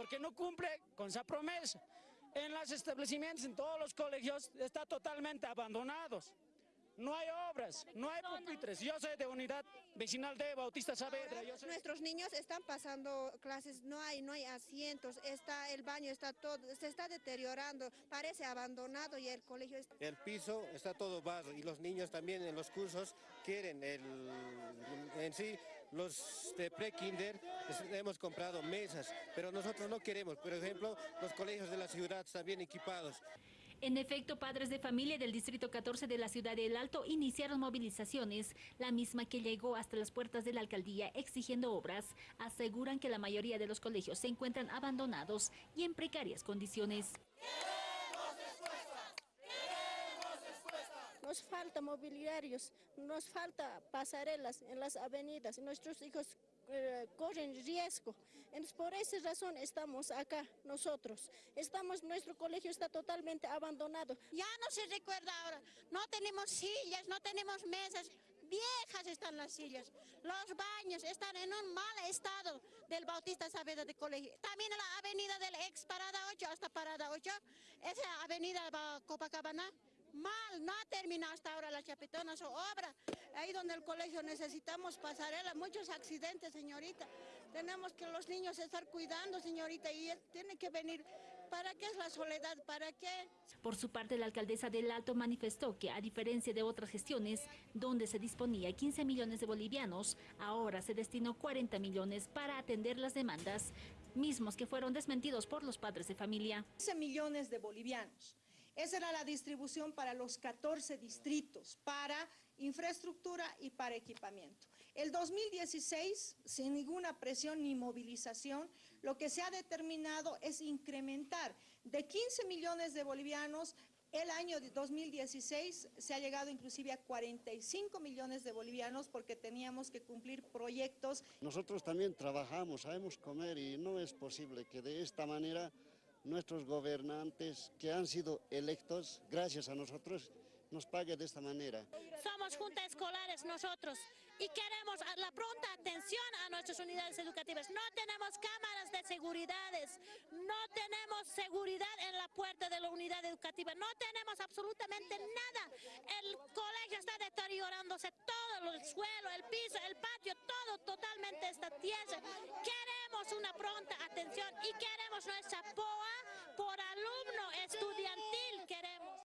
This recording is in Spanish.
porque no cumple con esa promesa. En los establecimientos, en todos los colegios, está totalmente abandonados. No hay obras, no hay pupitres. Yo soy de unidad vecinal de Bautista Saavedra. Nuestros niños están pasando clases, no hay, no hay asientos, está el baño, está todo, se está deteriorando, parece abandonado y el colegio está... El piso está todo barro y los niños también en los cursos quieren el, en sí, los de pre-kinder hemos comprado mesas, pero nosotros no queremos, por ejemplo, los colegios de la ciudad están bien equipados. En efecto, padres de familia del Distrito 14 de la ciudad de El Alto iniciaron movilizaciones, la misma que llegó hasta las puertas de la alcaldía exigiendo obras. Aseguran que la mayoría de los colegios se encuentran abandonados y en precarias condiciones. Nos falta mobiliarios, nos falta pasarelas en las avenidas, nuestros hijos eh, corren riesgo. Entonces, por esa razón estamos acá nosotros. Estamos, nuestro colegio está totalmente abandonado. Ya no se recuerda ahora, no tenemos sillas, no tenemos mesas, viejas están las sillas. Los baños están en un mal estado del Bautista Saavedra de Colegio. También la avenida del ex Parada 8 hasta Parada 8, esa avenida Copacabana, mal, no ha terminado hasta ahora la chapetona su obra. Ahí donde el colegio necesitamos pasarela, muchos accidentes, señorita. Tenemos que los niños estar cuidando, señorita, y tiene que venir. ¿Para qué es la soledad? ¿Para qué? Por su parte, la alcaldesa del Alto manifestó que, a diferencia de otras gestiones, donde se disponía 15 millones de bolivianos, ahora se destinó 40 millones para atender las demandas, mismos que fueron desmentidos por los padres de familia. 15 millones de bolivianos esa era la distribución para los 14 distritos, para infraestructura y para equipamiento. El 2016, sin ninguna presión ni movilización, lo que se ha determinado es incrementar de 15 millones de bolivianos el año 2016 se ha llegado inclusive a 45 millones de bolivianos porque teníamos que cumplir proyectos. Nosotros también trabajamos, sabemos comer y no es posible que de esta manera nuestros gobernantes que han sido electos gracias a nosotros nos pague de esta manera. Somos juntas escolares nosotros y queremos la pronta atención a nuestras unidades educativas. No tenemos cámaras de seguridades, no tenemos seguridad en la puerta de la unidad educativa, no tenemos absolutamente nada. El colegio está deteriorándose todo, el suelo, el piso, el patio, todo totalmente está tierra. Queremos una pronta atención y queremos nuestra POA